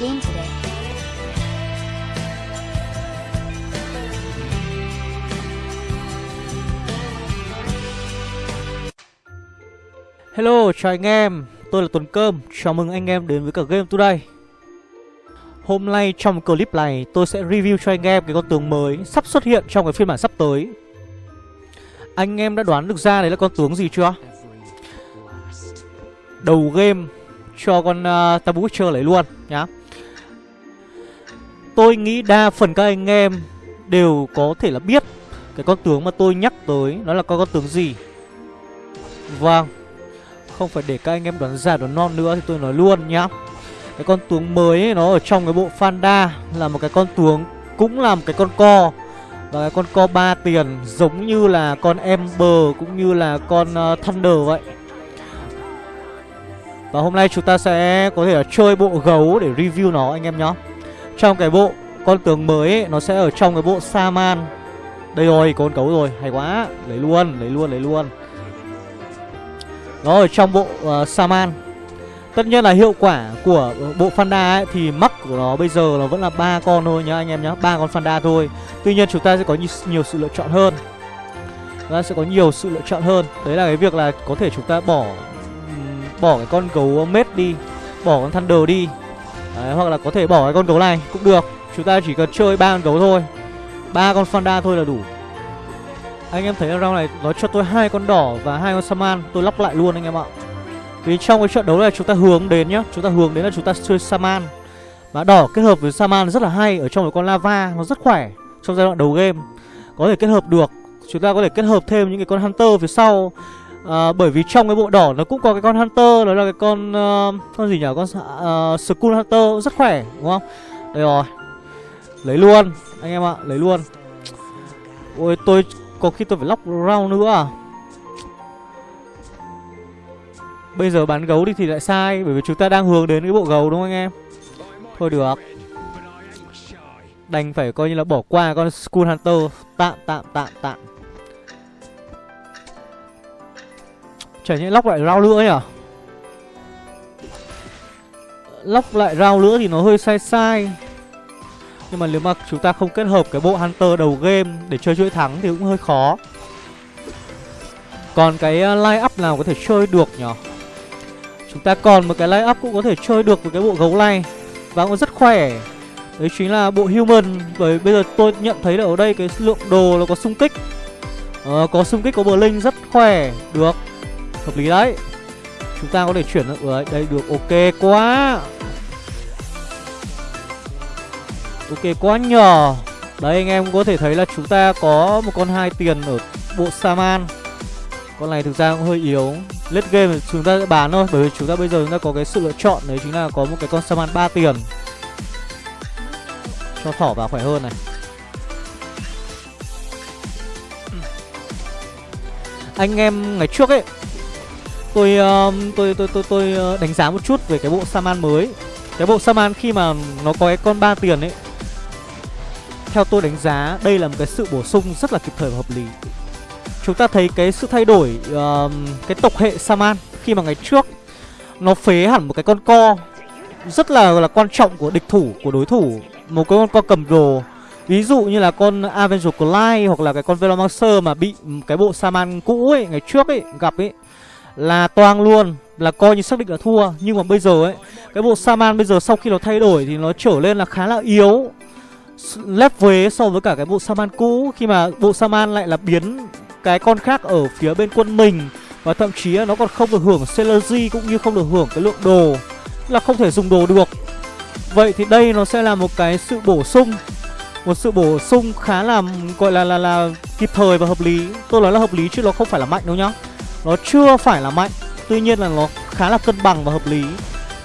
game today. Hello, chào anh em, tôi là Tuấn Cơm, chào mừng anh em đến với cả Game Today. Hôm nay trong clip này tôi sẽ review cho anh em cái con tướng mới sắp xuất hiện trong cái phiên bản sắp tới. Anh em đã đoán được ra đấy là con tướng gì chưa? Đầu game cho con uh, Tabu Witcher lấy luôn nhá. Tôi nghĩ đa phần các anh em đều có thể là biết cái con tướng mà tôi nhắc tới nó là con con tướng gì. Vâng không phải để các anh em đoán giả đoán non nữa thì tôi nói luôn nhá. Cái con tướng mới ấy, nó ở trong cái bộ Fanda Là một cái con tướng cũng là một cái con co. Và cái con co ba tiền giống như là con Ember cũng như là con uh, Thunder vậy. Và hôm nay chúng ta sẽ có thể là chơi bộ gấu để review nó anh em nhá. Trong cái bộ con tướng mới ấy, nó sẽ ở trong cái bộ Saman. Đây rồi, con cấu rồi, hay quá. Lấy luôn, lấy luôn, lấy luôn. Nó ở trong bộ uh, Saman. Tất nhiên là hiệu quả của bộ Fanda ấy Thì mắc của nó bây giờ nó vẫn là ba con thôi nhá anh em nhá. Ba con Fanda thôi. Tuy nhiên chúng ta sẽ có nhiều, nhiều sự lựa chọn hơn. Chúng ta sẽ có nhiều sự lựa chọn hơn. Đấy là cái việc là có thể chúng ta bỏ Bỏ cái con gấu mết đi Bỏ con Thunder đi. Đấy, Hoặc là có thể bỏ cái con gấu này cũng được. Chúng ta chỉ cần chơi ba con gấu thôi. Ba con Fanda thôi là đủ. Anh em thấy round này nó cho tôi hai con đỏ và hai con Saman. Tôi lóc lại luôn anh em ạ. Vì trong cái trận đấu này chúng ta hướng đến nhá. Chúng ta hướng đến là chúng ta chơi Saman. Mà đỏ kết hợp với Saman rất là hay Ở trong cái con Lava. Nó rất khỏe Trong giai đoạn đầu game. Có thể kết hợp được. Chúng ta có thể kết hợp thêm những cái con Hunter phía sau à, Bởi vì trong cái bộ đỏ nó cũng có cái con Hunter Đó là cái con uh, Con gì nhỉ? Con uh, ờ, school Hunter rất khỏe đúng không? Đây rồi. Lấy luôn Anh em ạ Lấy luôn. Ôi tôi có khi tôi phải lóc round nữa à? Bây giờ bán gấu đi thì lại sai Bởi vì chúng ta đang hướng đến cái bộ gấu đúng không anh em? Thôi được. Đành phải coi như là bỏ qua con school Hunter. Tạm tạm tạm tạm. Chả nhẽ lóc lại rau nữa nhỉ à? Lóc lại rau nữa thì nó hơi sai sai. Nhưng mà nếu mà chúng ta không kết hợp cái bộ Hunter đầu game để chơi chuỗi thắng thì cũng hơi khó. Còn cái ờ, line up nào có thể chơi được nhỉ Chúng ta còn một cái line up cũng có thể chơi được với cái bộ gấu này. Và cũng rất khỏe. Đấy chính là bộ human. Bởi bây giờ tôi nhận thấy là ở đây cái lượng đồ nó có xung kích. Ờ, Có xung kích có bờ linh rất khỏe. Được. Hợp lý đấy. Chúng ta có thể chuyển ở đây được. Ok quá. Ok quá nhỏ Đấy, anh em có thể thấy là chúng ta có một con hai tiền ở bộ Saman. Con này thực ra cũng hơi yếu. Lết game thì chúng ta sẽ bán thôi, Bởi vì chúng ta bây giờ chúng ta có cái sự lựa chọn Đấy chính là có một cái con Saman 3 tiền. Cho thỏ vào khỏe hơn này. Anh em ngày trước ấy Tôi uh, tôi, tôi tôi tôi tôi đánh giá một chút về cái bộ Saman mới. Cái bộ Saman khi mà nó có cái con ba tiền ấy theo tôi đánh giá đây là một cái sự bổ sung rất là kịp thời và hợp lý. Chúng ta thấy cái sự thay đổi uh, cái tộc hệ Saman khi mà ngày trước nó phế hẳn một cái con co rất là là quan trọng của địch thủ của đối thủ. Một cái con co cầm đồ ví dụ như là con Avenger Clyde hoặc là cái con Velomancer mà bị cái bộ Saman cũ ấy ngày trước ấy gặp ấy là toang luôn, là coi như xác định là thua. Nhưng mà bây giờ ấy, cái bộ Saman bây giờ sau khi nó thay đổi thì nó trở lên là khá là yếu. Lép vế so với cả cái bộ Saman cũ, Khi mà bộ Saman lại là biến cái con khác ở phía bên quân mình. Và thậm chí nó còn không được hưởng Synergy cũng như không được hưởng cái lượng đồ Là không thể dùng đồ được. Vậy thì đây nó sẽ là một cái sự bổ sung, Một sự bổ sung khá là, gọi là là là kịp thời và hợp lý. Tôi nói là hợp lý chứ nó không phải là mạnh đâu nhá. Nó chưa phải là mạnh, Tuy nhiên là nó khá là cân bằng và hợp lý.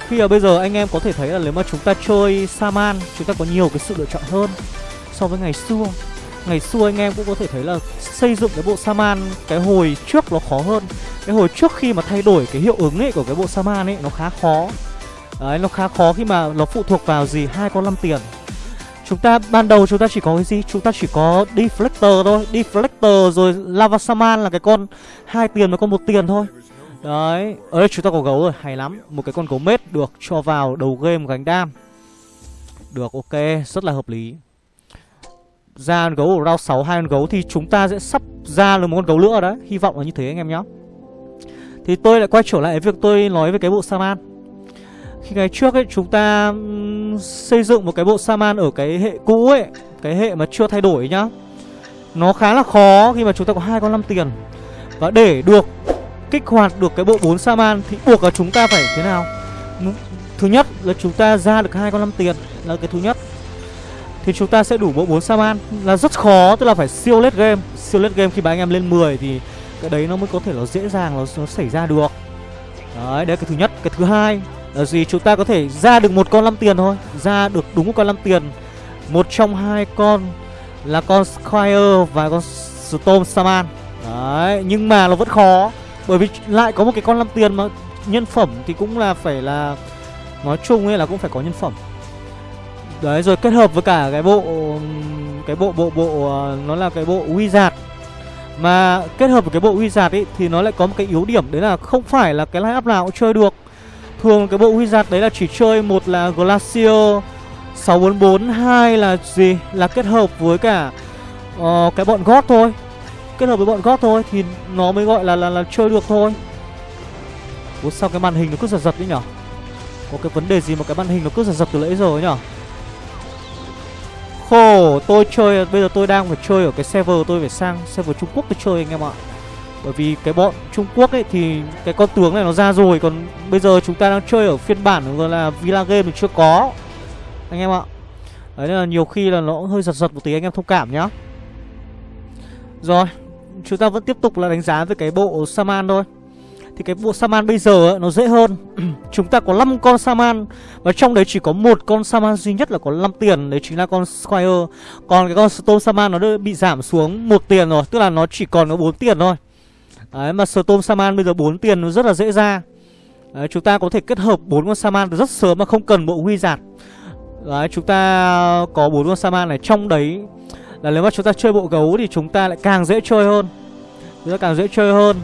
Khi mà bây giờ anh em có thể thấy là nếu mà chúng ta chơi Saman, Chúng ta có nhiều cái sự lựa chọn hơn So với ngày xưa. Ngày xưa anh em cũng có thể thấy là xây dựng cái bộ Saman, Cái hồi trước nó khó hơn. Cái hồi trước khi mà thay đổi cái hiệu ứng ấy của cái bộ Saman ấy, Nó khá khó. Đấy, nó khá khó khi mà nó phụ thuộc vào gì? Hai con 5 tiền. Chúng ta ban đầu chúng ta chỉ có cái gì? Chúng ta chỉ có Deflector thôi. Deflector rồi Lava Saman là cái con hai tiền và con một tiền thôi. Đấy, ở đây chúng ta có gấu rồi, hay lắm. Một cái con gấu mết được cho vào đầu game gánh đam. Được ok Rất là hợp lý. Ra con gấu ở round 6 hai con gấu Thì chúng ta sẽ sắp ra được một con gấu nữa đấy. Hy vọng là như thế anh em nhé Thì tôi lại quay trở lại việc tôi nói về cái bộ Saman. Khi ngày trước ấy chúng ta xây dựng một cái bộ Saman ở cái hệ cũ ấy Cái hệ mà chưa thay đổi nhá. Nó khá là khó khi mà chúng ta có hai con 5 tiền. Và để được kích hoạt được cái bộ 4 Saman Thì buộc là chúng ta phải thế nào? Thứ nhất là chúng ta ra được hai con 5 tiền Là cái thứ nhất. Thì chúng ta sẽ đủ bộ 4 Saman. Là rất khó Tức là phải siêu lết game. Siêu lết game khi mà anh em lên 10 Thì cái đấy nó mới có thể nó dễ dàng nó, nó xảy ra được. Đấy đấy cái thứ nhất. Cái thứ hai là gì, chúng ta có thể ra được một con 5 tiền thôi. Ra được đúng một con 5 tiền. Một trong hai con Là con Squire và con Storm Saman Đấy, nhưng mà nó vẫn khó, Bởi vì lại có một cái con 5 tiền mà nhân phẩm thì cũng là phải là, nói chung ấy là cũng phải có nhân phẩm. Đấy, rồi kết hợp với cả cái bộ cái bộ bộ bộ ờ, nó là cái bộ wizard. Mà kết hợp với cái bộ wizard ấy thì nó lại có một cái yếu điểm, đấy là không phải là cái line up nào cũng chơi được thường cái bộ wizard đấy là chỉ chơi một là glacio 644 hai là gì? Là kết hợp với cả uh, cái bọn gót thôi. Kết hợp với bọn gót thôi thì nó mới gọi là là, là chơi được thôi. Ủa sao cái màn hình nó cứ giật giật đấy nhở? Có cái vấn đề gì mà cái màn hình nó cứ giật giật từ nãy giờ ấy nhở? Khổ tôi chơi Bây giờ tôi đang phải chơi ở cái server Tôi phải sang server Trung Quốc tôi chơi anh em ạ. Bởi vì cái bọn Trung Quốc ấy Thì cái con tướng này nó ra rồi Còn bây giờ chúng ta đang chơi ở phiên bản Gọi là Villa Game thì chưa có. Anh em ạ. Đấy nên là nhiều khi là nó hơi giật giật một tí anh em thông cảm nhá. Rồi Chúng ta vẫn tiếp tục là đánh giá về cái bộ Saman thôi. Thì cái bộ Saman bây giờ ấy, nó dễ hơn. Chúng ta có 5 con Saman Và trong đấy chỉ có một con Saman duy nhất là có 5 tiền. Đấy chính là con Squire. Còn cái con Storm Saman nó bị giảm xuống một tiền rồi Tức là nó chỉ còn có 4 tiền thôi. Đấy mà Storm Saman bây giờ 4 tiền nó rất là dễ ra. Đấy, chúng ta có thể kết hợp bốn con Saman rất sớm mà không cần bộ Wizard Đấy, chúng ta có bốn con Saman này trong đấy. Là nếu mà chúng ta chơi bộ gấu thì chúng ta lại càng dễ chơi hơn. Chúng ta càng dễ chơi hơn.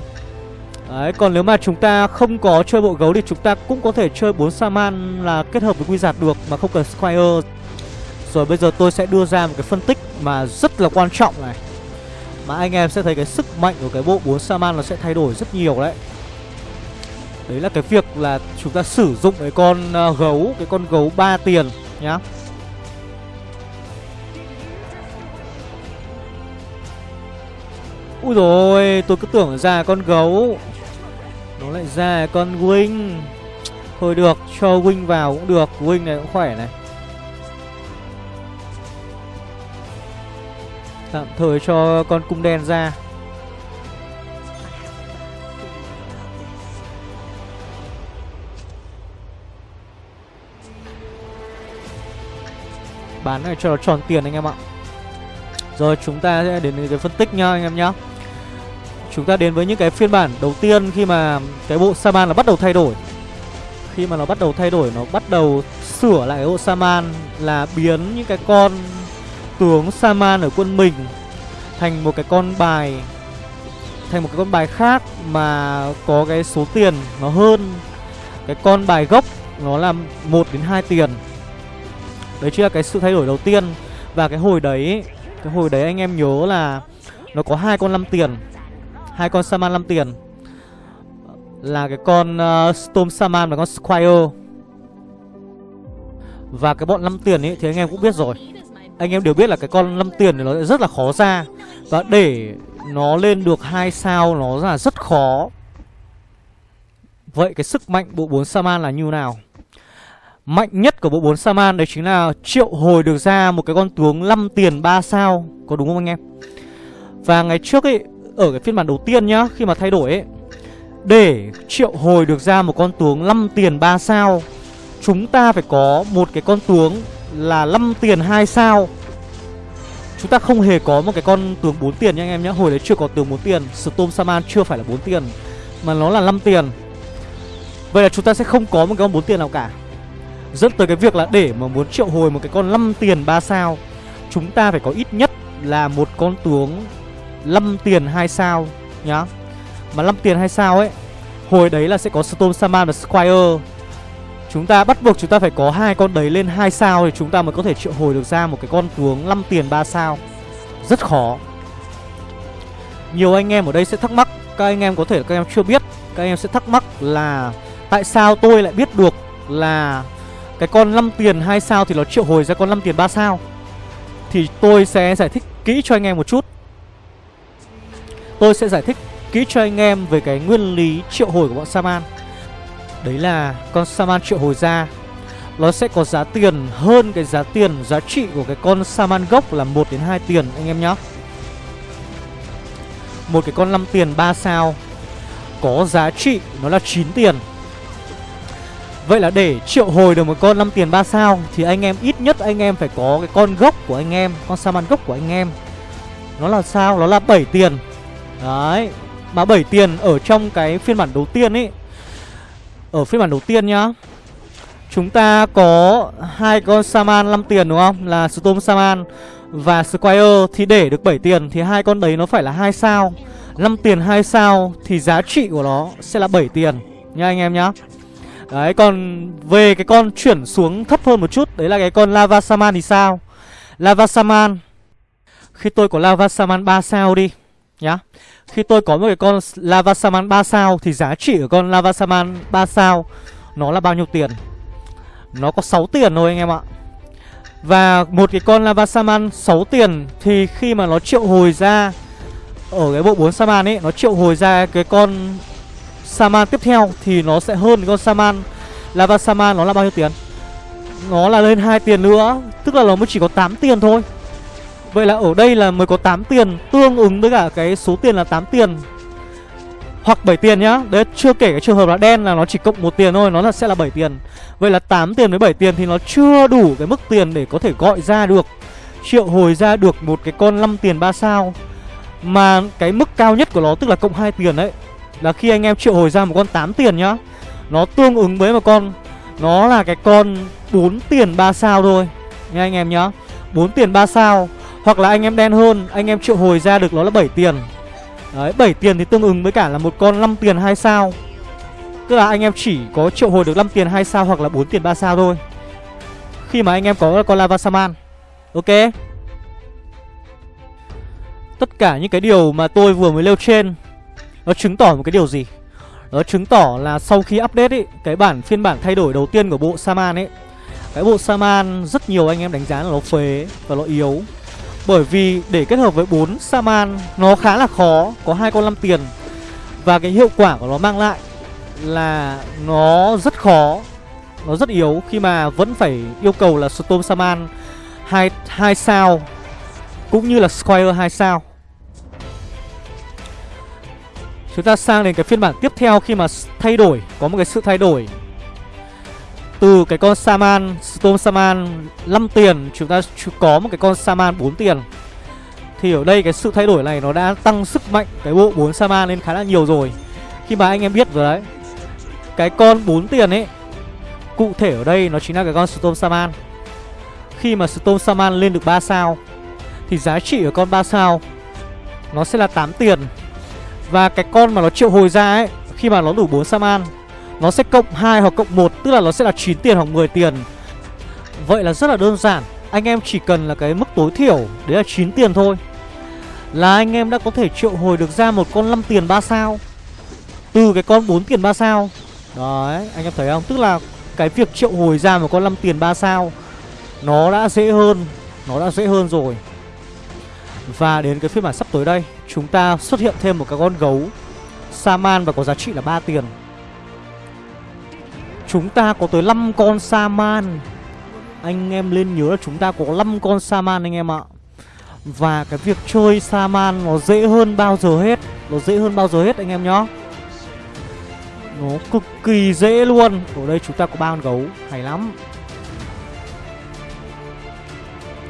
Đấy, còn nếu mà chúng ta không có chơi bộ gấu thì chúng ta cũng có thể chơi 4 Saman là kết hợp với Wizard được mà không cần Squire. Rồi bây giờ tôi sẽ đưa ra một cái phân tích mà rất là quan trọng này. Mà anh em sẽ thấy cái sức mạnh của cái bộ 4 Saman nó sẽ thay đổi rất nhiều đấy. Đấy là cái việc là chúng ta sử dụng cái con à, gấu, cái con gấu 3 tiền nhá. Ui rồi tôi cứ tưởng ra con gấu nó lại ra con Wing Thôi được, cho Wing vào cũng được Wing này cũng khỏe này Tạm thời cho con cung đen ra. Bán này cho nó tròn tiền anh em ạ. Rồi chúng ta sẽ đến cái phân tích nha anh em nhá. Chúng ta đến với những cái phiên bản đầu tiên khi mà cái bộ Saman nó bắt đầu thay đổi. Khi mà nó bắt đầu thay đổi, nó bắt đầu sửa lại cái bộ Saman Là biến những cái con tướng Saman ở quân mình Thành một cái con bài Thành một cái con bài khác mà có cái số tiền nó hơn Cái con bài gốc nó là 1 đến 2 tiền. Đấy chính là cái sự thay đổi đầu tiên. Và cái hồi đấy Cái hồi đấy anh em nhớ là Nó có hai con 5 tiền hai con Saman 5 tiền. Là cái con uh, Storm Saman và con Squire. Và cái bọn 5 tiền ấy thì anh em cũng biết rồi. Anh em đều biết là cái con năm tiền này nó rất là khó ra Và để nó lên được hai sao, nó là rất khó Vậy cái sức mạnh bộ 4 Saman là như nào? Mạnh nhất của bộ 4 Saman đấy chính là triệu hồi được ra một cái con tướng 5 tiền 3 sao Có đúng không anh em? Và ngày trước ấy, ở cái phiên bản đầu tiên nhá, Khi mà thay đổi ấy, Để triệu hồi được ra một con tướng 5 tiền 3 sao, Chúng ta phải có một cái con tướng là 5 tiền 2 sao. Chúng ta không hề có một cái con tướng 4 tiền nha anh em nhé Hồi đấy chưa có tướng 4 tiền. Storm Saman chưa phải là 4 tiền, Mà nó là 5 tiền. Vậy là chúng ta sẽ không có một cái con 4 tiền nào cả. Dẫn tới cái việc là để mà muốn triệu hồi một cái con 5 tiền 3 sao, Chúng ta phải có ít nhất là một con tướng 5 tiền 2 sao nhá. Mà 5 tiền 2 sao ấy, Hồi đấy là sẽ có Storm Saman và Squire. Chúng ta bắt buộc chúng ta phải có hai con đấy lên hai sao Thì chúng ta mới có thể triệu hồi được ra một cái con tướng 5 tiền 3 sao. Rất khó. Nhiều anh em ở đây sẽ thắc mắc, Các anh em có thể các em chưa biết, Các anh em sẽ thắc mắc là Tại sao tôi lại biết được là Cái con 5 tiền 2 sao thì nó triệu hồi ra con 5 tiền 3 sao? Thì tôi sẽ giải thích kỹ cho anh em một chút. Tôi sẽ giải thích kỹ cho anh em về cái nguyên lý triệu hồi của bọn Saman. Đấy là con Saman triệu hồi ra Nó sẽ có giá tiền hơn cái giá tiền giá trị của cái con Saman gốc là 1 đến 2 tiền, anh em nhé Một cái con 5 tiền 3 sao. Có giá trị, nó là 9 tiền. Vậy là để triệu hồi được một con 5 tiền 3 sao Thì anh em ít nhất anh em phải có cái con gốc của anh em, Con Saman gốc của anh em. Nó là sao? Nó là 7 tiền. Đấy, Mà 7 tiền ở trong cái phiên bản đầu tiên ấy ở phiên bản đầu tiên nhá. Chúng ta có hai con Saman 5 tiền đúng không? Là Storm Saman và Squire. Thì để được 7 tiền thì hai con đấy nó phải là hai sao. 5 tiền hai sao thì giá trị của nó sẽ là 7 tiền. Nha anh em nhá. Đấy, còn về cái con chuyển xuống thấp hơn một chút, Đấy là cái con Lava Saman thì sao? Lava Saman. Khi tôi có Lava Saman 3 sao đi, Nhá. Khi tôi có một cái con Lava Saman 3 sao Thì giá trị của con Lava Saman 3 sao Nó là bao nhiêu tiền? Nó có 6 tiền thôi anh em ạ. Và một cái con Lava Saman 6 tiền Thì khi mà nó triệu hồi ra Ở cái bộ 4 Saman ấy, Nó triệu hồi ra cái con Saman tiếp theo Thì nó sẽ hơn con Saman. Lava Saman nó là bao nhiêu tiền? Nó là lên 2 tiền nữa, Tức là nó mới chỉ có 8 tiền thôi. Vậy là ở đây là mới có 8 tiền, Tương ứng với cả cái số tiền là 8 tiền. Hoặc 7 tiền nhá. Đấy, chưa kể cái trường hợp là đen là nó chỉ cộng một tiền thôi, Nó là sẽ là 7 tiền. Vậy là 8 tiền với 7 tiền thì nó chưa đủ cái mức tiền để có thể gọi ra được, Triệu hồi ra được một cái con 5 tiền 3 sao. Mà cái mức cao nhất của nó tức là cộng 2 tiền đấy, Là khi anh em triệu hồi ra một con 8 tiền nhá, Nó tương ứng với một con, Nó là cái con 4 tiền 3 sao thôi. Nha anh em nhá. 4 tiền 3 sao hoặc là anh em đen hơn, Anh em triệu hồi ra được nó là 7 tiền. Đấy 7 tiền thì tương ứng với cả là một con 5 tiền 2 sao. Tức là anh em chỉ có triệu hồi được 5 tiền 2 sao Hoặc là 4 tiền 3 sao thôi. Khi mà anh em có con Lava Saman Ok? Tất cả những cái điều mà tôi vừa mới nêu trên, Nó chứng tỏ một cái điều gì? Nó chứng tỏ là sau khi update ấy Cái bản phiên bản thay đổi đầu tiên của bộ Saman ấy, Cái bộ Saman rất nhiều anh em đánh giá là nó phế Và nó yếu bởi vì để kết hợp với 4 Saman nó khá là khó Có hai con 5 tiền. Và cái hiệu quả của nó mang lại là nó rất khó Nó rất yếu khi mà vẫn phải yêu cầu là Storm Saman 2, 2 sao Cũng như là Squire 2 sao. Chúng ta sang đến cái phiên bản tiếp theo khi mà thay đổi Có một cái sự thay đổi từ cái con Saman, Storm Saman 5 tiền, Chúng ta có một cái con Saman 4 tiền. Thì ở đây cái sự thay đổi này Nó đã tăng sức mạnh cái bộ 4 Saman lên khá là nhiều rồi. Khi mà anh em biết rồi đấy, Cái con 4 tiền ấy, Cụ thể ở đây nó chính là cái con Storm Saman. Khi mà Storm Saman lên được 3 sao, Thì giá trị của con 3 sao Nó sẽ là 8 tiền. Và cái con mà nó triệu hồi ra ấy, Khi mà nó đủ 4 Saman nó sẽ cộng 2 hoặc cộng 1 Tức là nó sẽ là 9 tiền hoặc 10 tiền. Vậy là rất là đơn giản. Anh em chỉ cần là cái mức tối thiểu, Đấy là 9 tiền thôi. Là anh em đã có thể triệu hồi được ra một con 5 tiền 3 sao. Từ cái con 4 tiền 3 sao. Đấy, anh em thấy không? Tức là cái việc triệu hồi ra một con 5 tiền 3 sao, Nó đã dễ hơn, Nó đã dễ hơn rồi. Và đến cái phiên bản sắp tới đây, Chúng ta xuất hiện thêm một cái con gấu, Saman và có giá trị là 3 tiền. Chúng ta có tới 5 con Saman Anh em lên nhớ là chúng ta có 5 con Saman anh em ạ. Và cái việc chơi Saman nó dễ hơn bao giờ hết. Nó dễ hơn bao giờ hết anh em nhá. Nó cực kỳ dễ luôn. Ở đây chúng ta có ba con gấu. Hay lắm.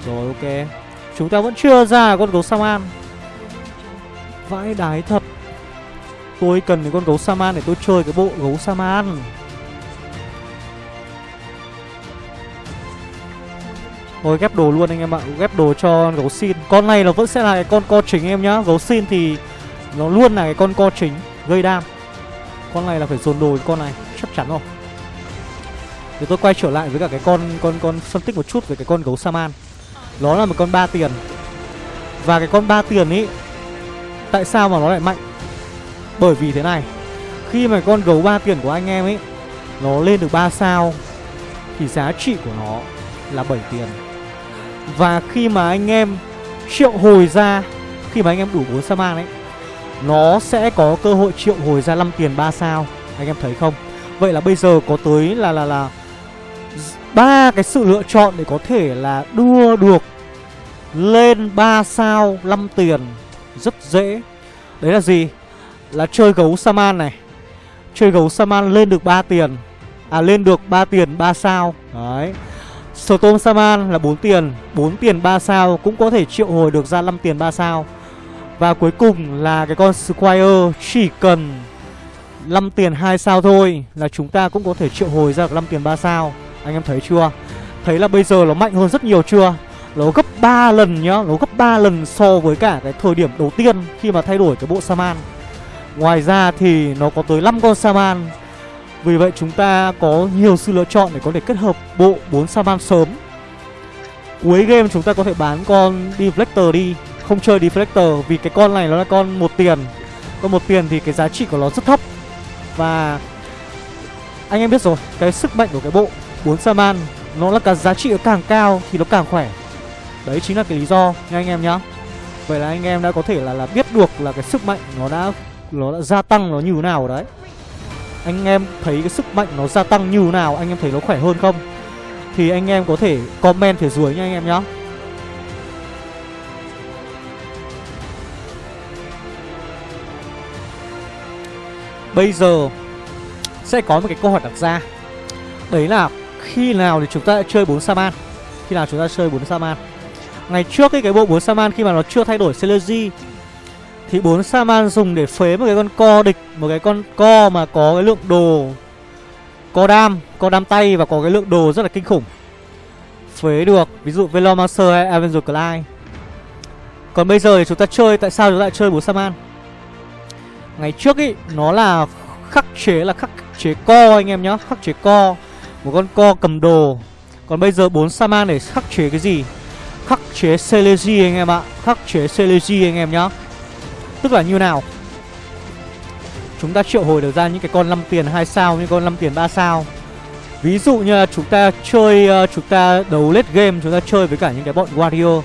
Rồi, ok. Chúng ta vẫn chưa ra con gấu Saman Vãi đái thật. Tôi cần cái con gấu Saman để tôi chơi cái bộ gấu Saman Thôi ghép đồ luôn anh em ạ. Ghép đồ cho gấu xin. Con này nó vẫn sẽ là cái con co chính em nhá. Gấu xin thì nó luôn là cái con co chính Gây đam. Con này là phải dồn đồ với con này, Chắc chắn rồi. Thì tôi quay trở lại với cả cái con con con phân tích một chút về cái con gấu Saman. Nó là một con ba tiền. Và cái con ba tiền ấy Tại sao mà nó lại mạnh? Bởi vì thế này, Khi mà con gấu ba tiền của anh em ấy Nó lên được 3 sao, Thì giá trị của nó là 7 tiền. Và khi mà anh em triệu hồi ra, Khi mà anh em đủ 4 sa Saman ấy Nó sẽ có cơ hội triệu hồi ra 5 tiền 3 sao, Anh em thấy không Vậy là bây giờ có tới là là là ba cái sự lựa chọn để có thể là đua được lên 3 sao 5 tiền rất dễ. Đấy là gì? Là chơi gấu Saman này. Chơi gấu Saman lên được 3 tiền. À lên được 3 tiền 3 sao. Đấy. Storm Saman là 4 tiền, 4 tiền 3 sao cũng có thể triệu hồi được ra 5 tiền 3 sao. Và cuối cùng là cái con Squire chỉ cần 5 tiền 2 sao thôi là chúng ta cũng có thể triệu hồi ra được 5 tiền 3 sao. Anh em thấy chưa? Thấy là bây giờ nó mạnh hơn rất nhiều chưa? Nó gấp 3 lần nhá, nó gấp 3 lần so với cả cái thời điểm đầu tiên khi mà thay đổi cái bộ Saman. Ngoài ra thì nó có tới 5 con Saman. Vì vậy chúng ta có nhiều sự lựa chọn để có thể kết hợp bộ 4 Saman sớm. Cuối game chúng ta có thể bán con Deflector đi, không chơi Deflector vì cái con này nó là con một tiền. Con một tiền thì cái giá trị của nó rất thấp và anh em biết rồi, cái sức mạnh của cái bộ 4 Saman nó là cả giá trị càng cao thì nó càng khỏe. Đấy chính là cái lý do nha anh em nhá. Vậy là anh em đã có thể là là biết được là cái sức mạnh nó đã nó đã gia tăng nó như thế nào đấy. Anh em thấy cái sức mạnh nó gia tăng như nào, anh em thấy nó khỏe hơn không? Thì anh em có thể comment phía dưới nha anh em nhá. Bây giờ sẽ có một cái câu hỏi đặt ra Đấy là khi nào thì chúng ta chơi 4 Saman Khi nào chúng ta chơi 4 Saman Ngày trước ấy, cái bộ 4 Saman khi mà nó chưa thay đổi Synergy thì bốn Saman dùng để phế một cái con co địch Một cái con co mà có cái lượng đồ Co đam, co đam tay và có cái lượng đồ rất là kinh khủng. Phế được, ví dụ Velomancer hay Avenger Clyde. Còn bây giờ thì chúng ta chơi, tại sao chúng ta lại chơi bốn Saman? Ngày trước ý, nó là khắc chế là khắc chế co anh em nhá Khắc chế co Một con co cầm đồ. Còn bây giờ bốn Saman để khắc chế cái gì? Khắc chế Celeji anh em ạ Khắc chế Celeji anh em nhá. Tức là như nào? Chúng ta triệu hồi được ra những cái con 5 tiền 2 sao Những con 5 tiền 3 sao. Ví dụ như là chúng ta chơi uh, Chúng ta đấu late game Chúng ta chơi với cả những cái bọn Wario. Uh,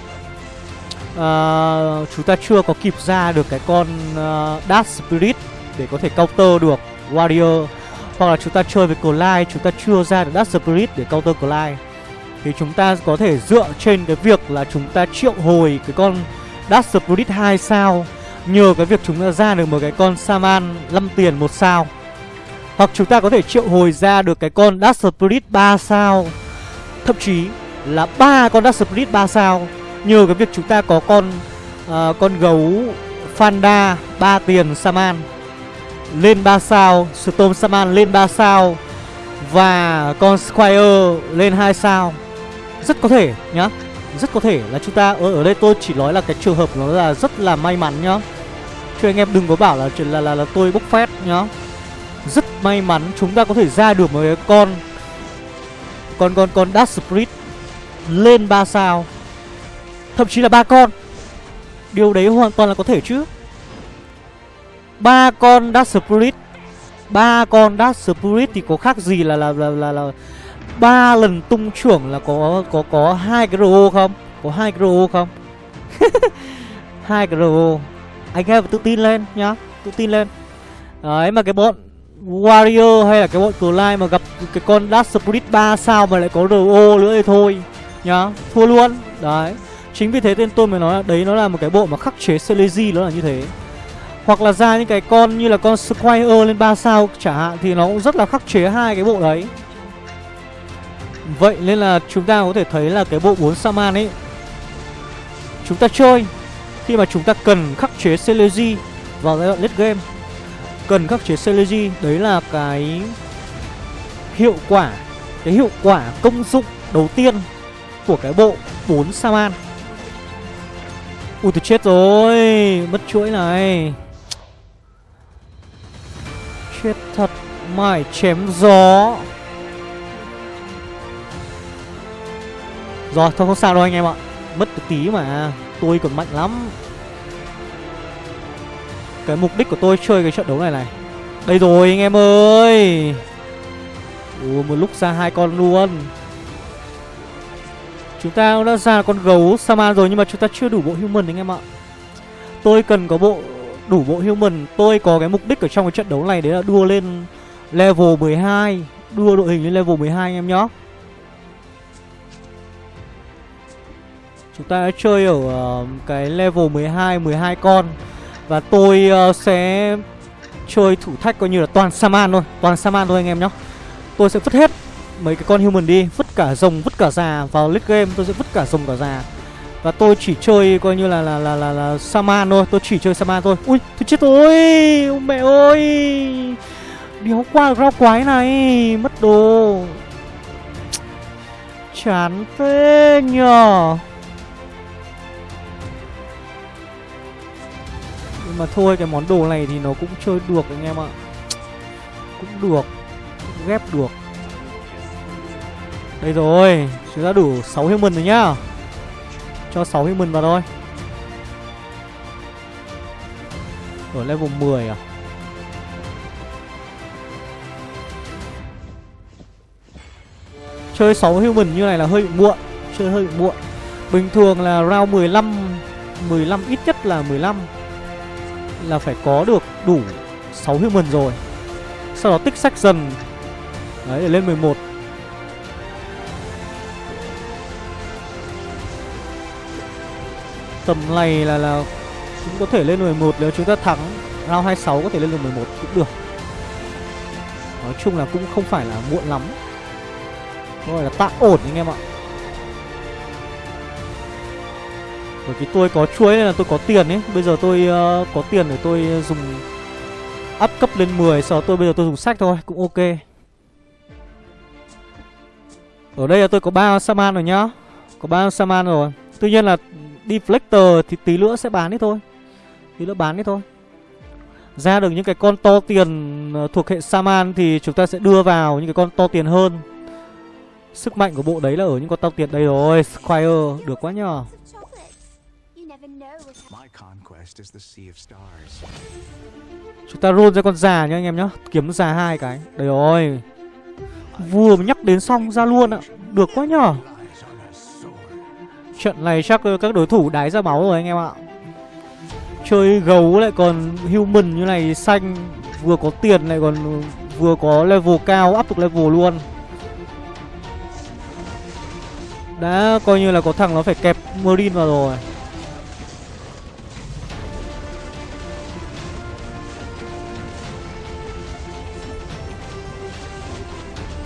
Chúng ta chưa có kịp ra được cái con uh, Dark Spirit Để có thể counter được Wario. Hoặc là chúng ta chơi với Clyde Chúng ta chưa ra được Dark Spirit để counter Clyde. Thì chúng ta có thể dựa trên cái việc là chúng ta triệu hồi cái con Dark Spirit 2 sao. Nhờ cái việc chúng ta ra được một cái con Saman 5 tiền một sao. Hoặc chúng ta có thể triệu hồi ra được cái con Dark Spirit 3 sao. Thậm chí là ba con Dark Spirit 3 sao. Nhờ cái việc chúng ta có con uh, con gấu Fanda 3 tiền Saman lên 3 sao Storm Saman lên 3 sao Và con Squire lên 2 sao. Rất có thể nhá. Rất có thể là chúng ta ở, ở đây tôi chỉ nói là cái trường hợp nó là rất là may mắn nhá. Chứ anh em đừng có bảo là là, là, là tôi bốc phét nhá. Rất may mắn chúng ta có thể ra được một cái con Con con con Dark Spirit Lên 3 sao. Thậm chí là ba con. Điều đấy hoàn toàn là có thể chứ. Ba con Dark Spirit ba con Dark Spirit thì có khác gì là là là là, là ba lần tung trưởng là có có có hai cái RO không? Có hai cái RO không? hai cái RO. Anh em tự tin lên nhá, tự tin lên. Đấy mà cái bọn Warrior hay là cái bọn Clyde mà gặp cái con Dark Spirit 3 sao mà lại có RO nữa thì thôi nhá, thua luôn. Đấy. Chính vì thế tên tôi mới nói là đấy nó là một cái bộ mà khắc chế Celeji nó là như thế. Hoặc là ra những cái con như là con Squire lên 3 sao chẳng hạn Thì nó cũng rất là khắc chế hai cái bộ đấy Vậy nên là chúng ta có thể thấy là cái bộ 4 Saman ấy, Chúng ta chơi Khi mà chúng ta cần khắc chế Celeji vào giai đoạn late game. Cần khắc chế Celeji, Đấy là cái hiệu quả, Cái hiệu quả công dụng đầu tiên của cái bộ 4 Saman. Ui, tôi chết rồi, Mất chuỗi này. Chết thật Mải chém gió. Rồi, thôi, không sao đâu anh em ạ. Mất một tí mà, Tôi còn mạnh lắm. Cái mục đích của tôi chơi cái trận đấu này này. Đây rồi, anh em ơi. Ủa một lúc ra hai con luôn. Chúng ta đã ra con gấu Saman rồi, Nhưng mà chúng ta chưa đủ bộ human anh em ạ. Tôi cần có bộ, đủ bộ human. Tôi có cái mục đích ở trong cái trận đấu này Đấy là đua lên level 12 Đua đội hình lên level 12 anh em nhé Chúng ta đã chơi ở uh, cái level 12, 12 con. Và tôi uh, sẽ chơi thử thách coi như là toàn Saman thôi. Toàn Saman thôi anh em nhé. Tôi sẽ vứt hết mấy cái con human đi. Vứt cả rồng, vứt cả già Vào late game. Tôi sẽ vứt cả rồng cả già. Và tôi chỉ chơi coi như là là là là, là Saman thôi. Tôi chỉ chơi Saman thôi. Ui, tôi chết rồi. Mẹ ơi. Đéo qua rau quái này. Mất đồ. Chán thế nhờ. Mà thôi, cái món đồ này thì nó cũng chơi được anh em ạ. Cũng được, cũng Ghép được. Đây rồi Chúng ta đủ 6 human rồi nhá. Cho 6 human vào thôi. Ở level 10 à? Chơi 6 human như này là hơi bị muộn, Chơi hơi bị muộn. Bình thường là round 15 15 ít nhất là 15 là phải có được đủ 6 human rồi. Sau đó tích sách dần. Đấy để lên 11 Tầm này là là Cũng có thể lên 11 nếu chúng ta thắng. Round 26 có thể lên được 11 cũng được. Nói chung là cũng không phải là muộn lắm. Gọi là tạm ổn anh em ạ. Bởi vì tôi có chuối nên là tôi có tiền ấy. Bây giờ tôi uh, có tiền để tôi dùng Up cấp lên 10 Sau đó tôi bây giờ tôi dùng sách thôi Cũng ok. Ở đây là tôi có ba Saman rồi nhá. Có ba Saman rồi. Tuy nhiên là Deflector thì tí nữa sẽ bán đi thôi. Tí nữa bán đi thôi. Ra được những cái con to tiền ờ, thuộc hệ Saman Thì chúng ta sẽ đưa vào những cái con to tiền hơn. Sức mạnh của bộ đấy là ở những con to tiền đây rồi Squire được quá nhờ. Chúng ta roll ra con già nhá anh em nhá. Kiếm già hai cái. Đây rồi. Vừa mới nhắc đến xong ra luôn ạ. Được quá nhờ Trận này chắc các đối thủ đái ra máu rồi anh em ạ. Chơi gấu lại còn human như này xanh. Vừa có tiền lại còn vừa có level cao áp được level luôn. Đã coi như là có thằng nó phải kẹp Marine vào rồi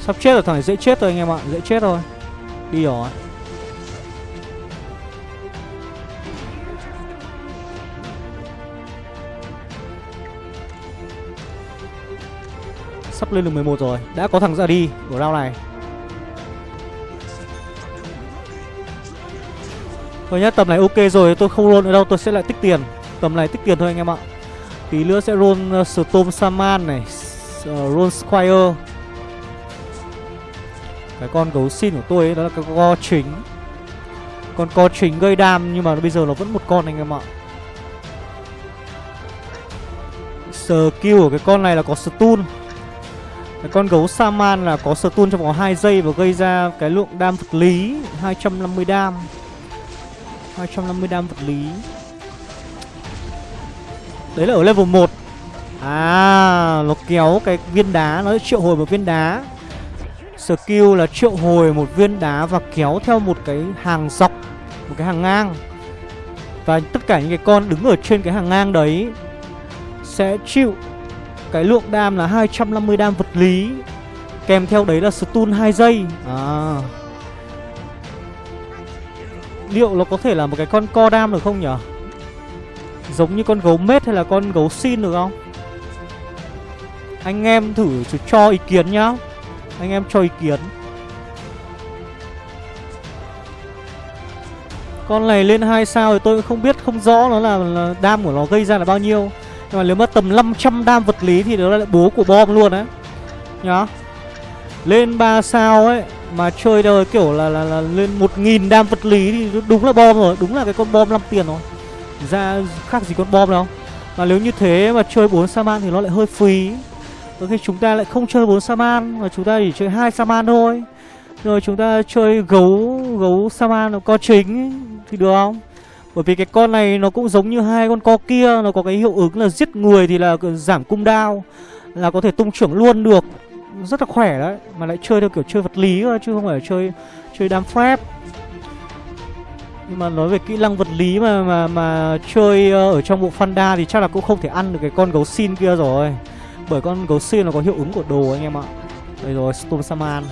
Sắp chết rồi thằng này dễ chết thôi anh em ạ Dễ chết thôi. Đi rồi. Sắp lên được 11 rồi Đã có thằng ra đi của round này. Thôi nhá, tầm này ok rồi, tôi không roll nữa đâu, tôi sẽ lại tích tiền. Tầm này tích tiền thôi anh em ạ. Tí nữa sẽ roll uh, Storm Saman này uh, Roll Squire. Cái con gấu xin của tôi ấy, đó là cái co chính. Con co chính gây đam nhưng mà bây giờ nó vẫn một con anh em ạ. Skill của cái con này là có stun. Cái con gấu Saman là có stun trong vòng 2 giây và gây ra cái lượng đam vật lý 250 đam. 250 đam vật lý. Đấy là ở level 1 À Nó kéo cái viên đá Nó triệu hồi một viên đá. Skill là triệu hồi một viên đá Và kéo theo một cái hàng dọc, Một cái hàng ngang. Và tất cả những cái con đứng ở trên cái hàng ngang đấy Sẽ chịu Cái lượng đam là 250 đam vật lý, Kèm theo đấy là stun 2 giây. À. Liệu nó có thể là một cái con co đam được không nhở? Giống như con gấu mết hay là con gấu xin được không? Anh em thử cho ý kiến nhá. Anh em cho ý kiến. Con này lên 2 sao thì tôi không biết không rõ nó là, là đam của nó gây ra là bao nhiêu. Nhưng mà nếu mà tầm 500 đam vật lý thì đó là bố của bom luôn đấy Nhá. Lên 3 sao ấy Mà chơi đời kiểu là là, là lên một nghìn đam vật lý thì đúng là bom rồi Đúng là cái con bom 5 tiền rồi. Ra khác gì con bom đâu. Mà nếu như thế mà chơi 4 Saman thì nó lại hơi phí. Có khi chúng ta lại không chơi 4 Saman, Mà chúng ta chỉ chơi hai Saman thôi. Rồi chúng ta chơi gấu Gấu Saman nó co chính, Thì được không? Bởi vì cái con này nó cũng giống như hai con co kia, Nó có cái hiệu ứng là giết người thì là giảm cung đao, Là có thể tung trưởng luôn được. Rất là khỏe đấy, Mà lại chơi theo kiểu chơi vật lý thôi, Chứ không phải chơi chơi đam phép. Nhưng mà nói về kỹ năng vật lý mà mà mà chơi ờ, ở trong bộ Fanda thì chắc là cũng không thể ăn được cái con gấu xin kia rồi. Bởi con gấu xin nó có hiệu ứng của đồ anh em ạ. Đây rồi, Storm Saman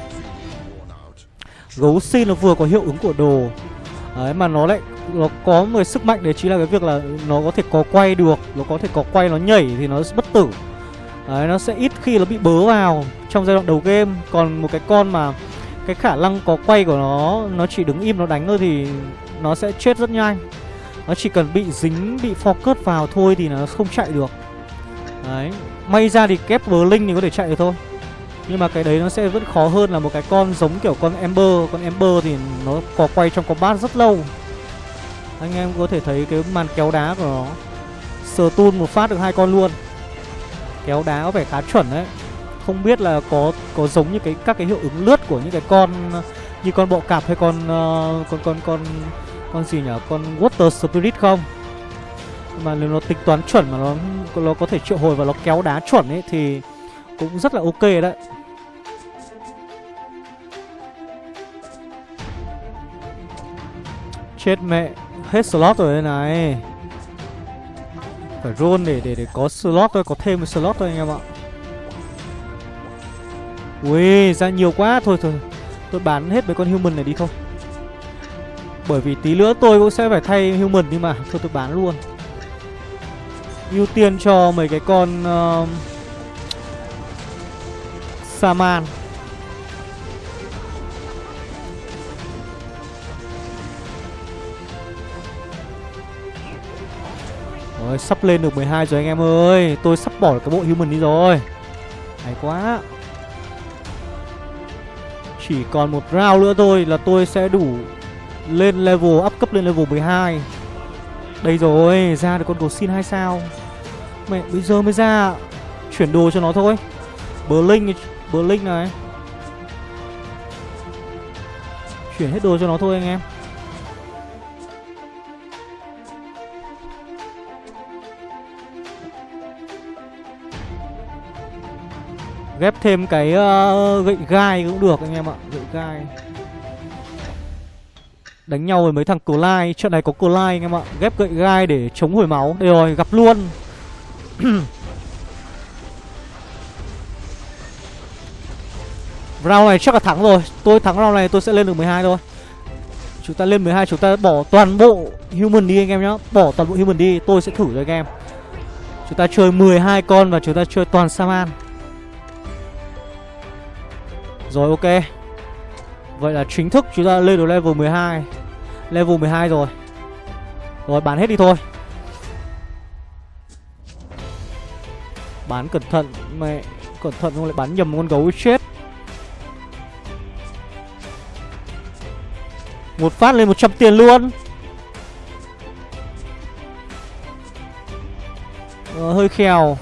Gấu xin nó vừa có hiệu ứng của đồ. Đấy, mà nó lại, Nó có một sức mạnh đấy, chính là cái việc là Nó có thể có quay được, Nó có thể có quay, nó nhảy thì nó bất tử. Đấy, nó sẽ ít khi nó bị bớ vào Trong giai đoạn đầu game. Còn một cái con mà Cái khả năng có quay của nó Nó chỉ đứng im, nó đánh thôi thì Nó sẽ chết rất nhanh. Nó chỉ cần bị dính, Bị focus vào thôi thì nó không chạy được. Đấy. May ra thì kép Blink thì có thể chạy được thôi. Nhưng mà cái đấy nó sẽ vẫn khó hơn là một cái con giống kiểu con Ember Con Ember thì nó có quay trong combat rất lâu. Anh em có thể thấy cái màn kéo đá của nó. Sờ tun một phát được hai con luôn. Kéo đá có vẻ khá chuẩn đấy. Không biết là có có giống như cái các cái hiệu ứng lướt của những cái con Như con bọ cạp hay con uh, con con con con gì nhỉ? Con Water Spirit không? Mà nếu nó tính toán chuẩn mà nó nó có thể triệu hồi và nó kéo đá chuẩn ấy, thì cũng rất là ok đấy. Chết mẹ, hết slot rồi đây này. Phải roll để để để có slot thôi, có thêm một slot thôi anh em ạ. Ui, ra nhiều quá. Thôi thôi, tôi bán hết mấy con human này đi thôi. Bởi vì tí nữa tôi cũng sẽ phải thay human nhưng mà. Thôi, tôi bán luôn ưu tiên cho mấy cái con uh, Saman. Rồi sắp lên được 12 rồi anh em ơi. Tôi sắp bỏ cái bộ human đi rồi. Hay quá. Chỉ còn một round nữa thôi là tôi sẽ đủ Lên level, up cấp lên level 12 đây rồi, ra được con cầu xin hai sao. Mẹ, bây giờ mới ra. Chuyển đồ cho nó thôi. Blink, Blink này. Chuyển hết đồ cho nó thôi anh em. Ghép thêm cái uh, gậy gai cũng được anh em ạ Gậy gai. Đánh nhau với mấy thằng Clyde Trận này có Clyde anh em ạ. Ghép gậy gai để chống hồi máu. Đây rồi, gặp luôn. Round này chắc là thắng rồi. Tôi thắng round này, tôi sẽ lên được 12 thôi. Chúng ta lên 12 chúng ta bỏ toàn bộ human đi anh em nhá. Bỏ toàn bộ human đi, Tôi sẽ thử cho anh em. Chúng ta chơi 12 con và chúng ta chơi toàn Saman. Rồi, ok. Vậy là chính thức chúng ta lên được level 12 Level 12 rồi. Rồi bán hết đi thôi. Bán cẩn thận Mẹ Cẩn thận không? Lại bán nhầm con gấu chết. Một phát lên 100 tiền luôn. Ờ, Hơi khèo.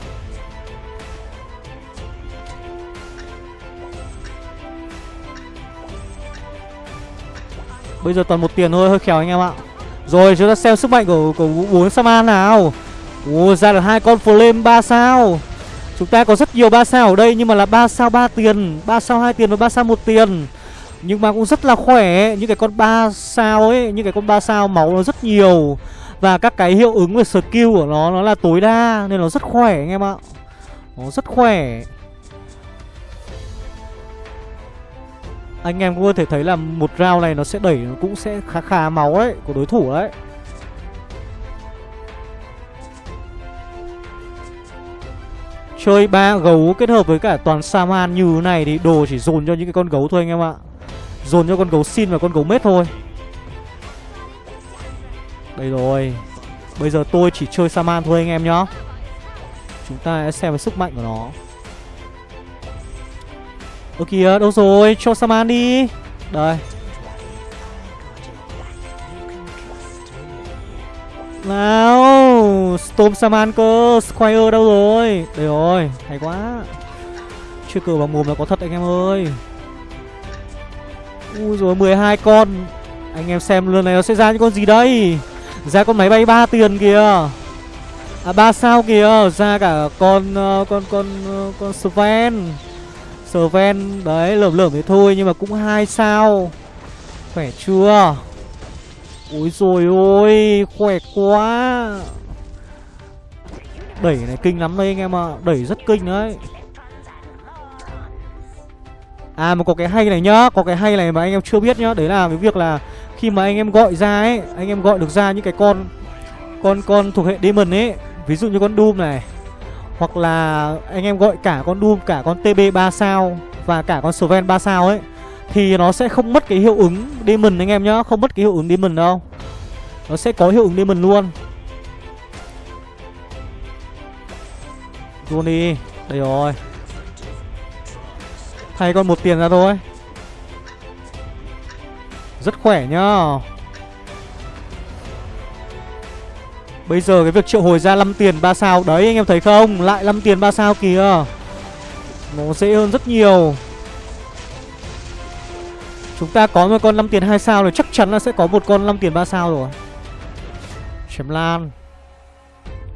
Bây giờ toàn một tiền thôi, hơi khéo anh em ạ. Rồi, chúng ta xem sức mạnh của của bốn Saman nào. Ồ, ra được hai con flame 3 sao. Chúng ta có rất nhiều 3 sao ở đây, nhưng mà là 3 sao 3 tiền. 3 sao 2 tiền và 3 sao 1 tiền. Nhưng mà cũng rất là khỏe. Những cái con 3 sao ấy, Những cái con 3 sao máu nó rất nhiều. Và các cái hiệu ứng về skill của nó Nó là tối đa, Nên nó rất khỏe anh em ạ. Nó rất khỏe. Anh em cũng có thể thấy là một round này nó sẽ đẩy, nó cũng sẽ khá khá máu đấy của đối thủ đấy. Chơi ba gấu kết hợp với cả toàn Saman như thế này thì đồ chỉ dồn cho những cái con gấu thôi anh em ạ. Dồn cho con gấu xin và con gấu mết thôi. Đây rồi. Bây giờ tôi chỉ chơi Saman thôi anh em nhá. Chúng ta sẽ xem về sức mạnh của nó. Ơ kìa đâu rồi? Cho Saman đi. Đây. Nào Storm Saman cơ. Squire đâu rồi? Đây rồi Hay quá. Chưa cờ bằng mồm là có thật anh em ơi. Ui rồi 12 con. Anh em xem lần này nó sẽ ra những con gì đây? Ra con máy bay 3 tiền kìa. À ba sao kìa. Ra cả con uh, con con uh, con Sven. Sven. Đấy, lởm lởm thế thôi, nhưng mà cũng hai sao. Khỏe chưa? Ôi rồi ôi, khỏe quá. Đẩy này kinh lắm đây anh em ạ. À. đẩy rất kinh đấy. À mà có cái hay này nhá. Có cái hay này mà anh em chưa biết nhá. Đấy là cái việc là Khi mà anh em gọi ra ấy, Anh em gọi được ra những cái con Con con thuộc hệ Demon ấy. Ví dụ như con Doom này. Hoặc là anh em gọi cả con Doom, Cả con TB 3 sao Và cả con Sven 3 sao ấy, Thì nó sẽ không mất cái hiệu ứng Demon anh em nhá, Không mất cái hiệu ứng Demon đâu. Nó sẽ có hiệu ứng Demon luôn. Luôn đi, Đây rồi. Thay con một tiền ra thôi. Rất khỏe nhá. Bây giờ cái việc triệu hồi ra 5 tiền 3 sao, Đấy, anh em thấy không? Lại 5 tiền 3 sao kìa. Nó dễ hơn rất nhiều. Chúng ta có một con 5 tiền 2 sao rồi, Chắc chắn là sẽ có một con 5 tiền 3 sao rồi. Chém lan.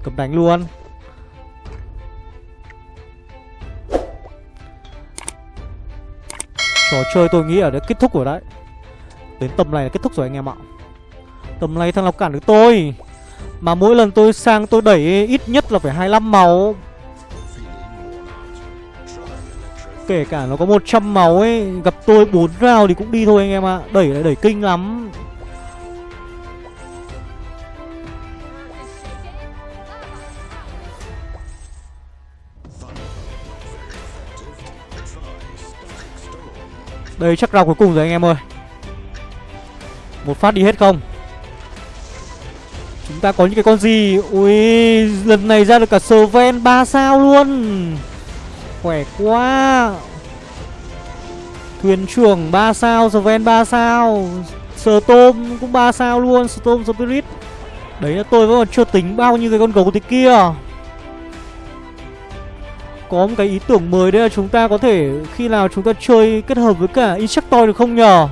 Cầm đánh luôn. Trò chơi tôi nghĩ ở đây kết thúc rồi đấy. Đến tầm này là kết thúc rồi anh em ạ. Tầm này thằng nào cản được tôi. Mà mỗi lần tôi sang tôi đẩy ít nhất là phải 25 máu. Kể cả nó có 100 máu ấy, Gặp tôi 4 round thì cũng đi thôi anh em ạ. Đẩy lại đẩy kinh lắm. Đây chắc round cuối cùng rồi anh em ơi. Một phát đi hết không? Chúng ta có những cái con gì? Ui, lần này ra được cả Sven 3 sao luôn. Khỏe quá. Thuyền trưởng 3 sao Sven 3 sao. Sờ tôm cũng 3 sao luôn Sờ tôm Spirit. Đấy là tôi vẫn còn chưa tính bao nhiêu cái con gấu thế kia. Có một cái ý tưởng mới đấy là chúng ta có thể, khi nào chúng ta chơi kết hợp với cả Insectoid được không nhờ?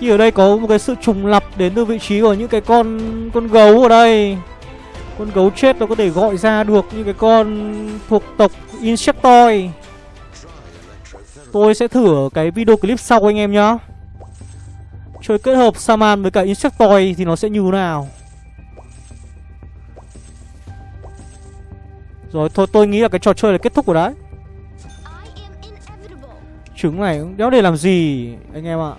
Khi ở đây có một cái sự trùng lập đến từ vị trí của những cái con con gấu ở đây. Con gấu chết nó có thể gọi ra được những cái con thuộc tộc Insectoid. Tôi sẽ thử ở cái video clip sau anh em nhá. Chơi kết hợp Saman với cả Insectoid thì nó sẽ như thế nào? Rồi thôi tôi nghĩ là cái trò chơi là kết thúc rồi đấy. Trứng này đéo để làm gì anh em ạ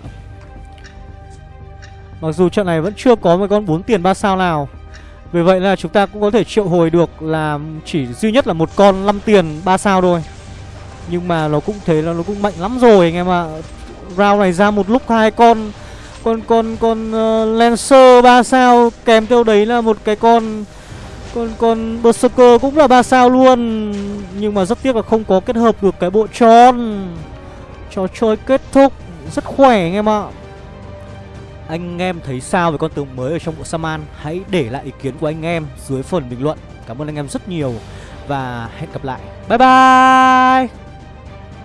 Mặc dù trận này vẫn chưa có một con 4 tiền 3 sao nào. Vì vậy là chúng ta cũng có thể triệu hồi được là chỉ duy nhất là một con 5 tiền 3 sao thôi. Nhưng mà nó cũng thế là nó cũng mạnh lắm rồi anh em ạ. Round này ra một lúc hai con Con con con uh, Lancer 3 sao Kèm theo đấy là một cái con con con Berserker cũng là ba sao luôn. Nhưng mà rất tiếc là không có kết hợp được cái bộ tròn. Trò chơi kết thúc Rất khỏe anh em ạ. Anh em thấy sao về con tướng mới ở trong bộ Saman? Hãy để lại ý kiến của anh em dưới phần bình luận. Cảm ơn anh em rất nhiều Và hẹn gặp lại. Bye bye!